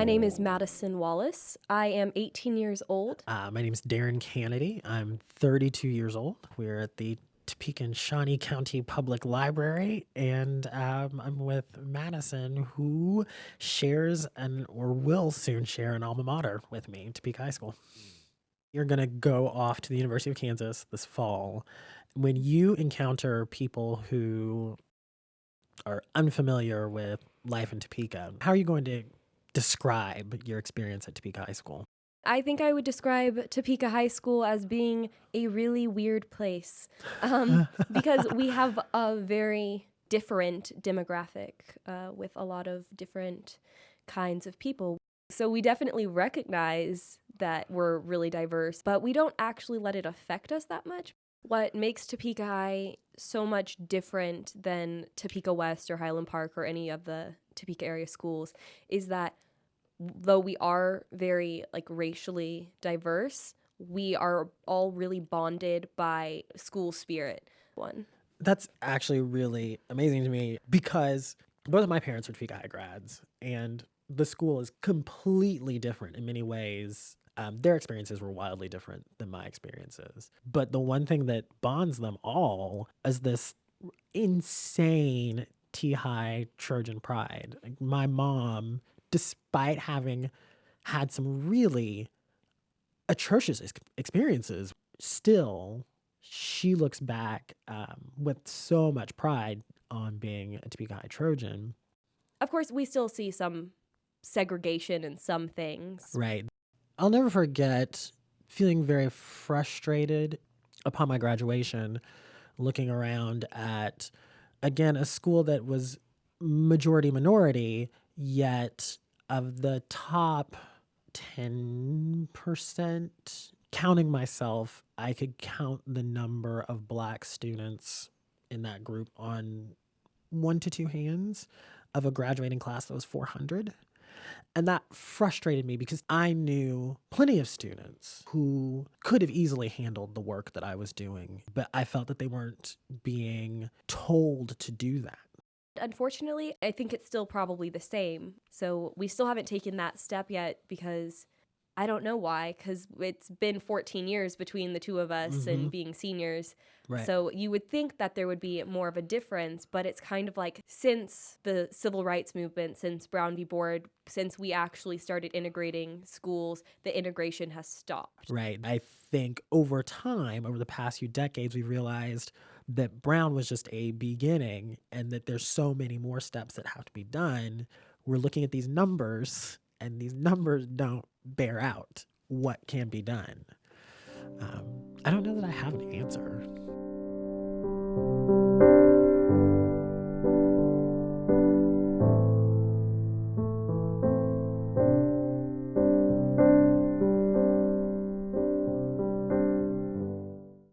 My name is Madison Wallace. I am 18 years old. Uh, my name is Darren Kennedy. I'm 32 years old. We're at the Topeka and Shawnee County Public Library, and um, I'm with Madison, who shares and or will soon share an alma mater with me, Topeka High School. You're going to go off to the University of Kansas this fall. When you encounter people who are unfamiliar with life in Topeka, how are you going to describe your experience at Topeka High School? I think I would describe Topeka High School as being a really weird place um, because we have a very different demographic uh, with a lot of different kinds of people. So we definitely recognize that we're really diverse, but we don't actually let it affect us that much. What makes Topeka High so much different than Topeka West or Highland Park or any of the Topeka area schools is that though we are very like racially diverse, we are all really bonded by school spirit. One. That's actually really amazing to me because both of my parents are Topeka High grads, and the school is completely different in many ways. Um, their experiences were wildly different than my experiences. But the one thing that bonds them all is this insane T High Trojan pride. Like my mom despite having had some really atrocious ex- experiences, still she looks back um, with so much pride on being a Topeka High Trojan. Of course, we still see some segregation in some things. Right. I'll never forget feeling very frustrated upon my graduation, looking around at, again, a school that was majority minority, yet of the top 10%, counting myself, I could count the number of black students in that group on one to two hands of a graduating class that was 400. And that frustrated me because I knew plenty of students who could have easily handled the work that I was doing, but I felt that they weren't being told to do that. Unfortunately, I think it's still probably the same. So we still haven't taken that step yet because I don't know why, because it's been 14 years between the two of us mm-hmm. and being seniors. Right. So you would think that there would be more of a difference, but it's kind of like since the civil rights movement, since Brown v. Board, since we actually started integrating schools, the integration has stopped. Right. I think over time, over the past few decades, we've realized that Brown was just a beginning and that there's so many more steps that have to be done. We're looking at these numbers and these numbers don't bear out what can be done. Um, I don't know that I have an answer.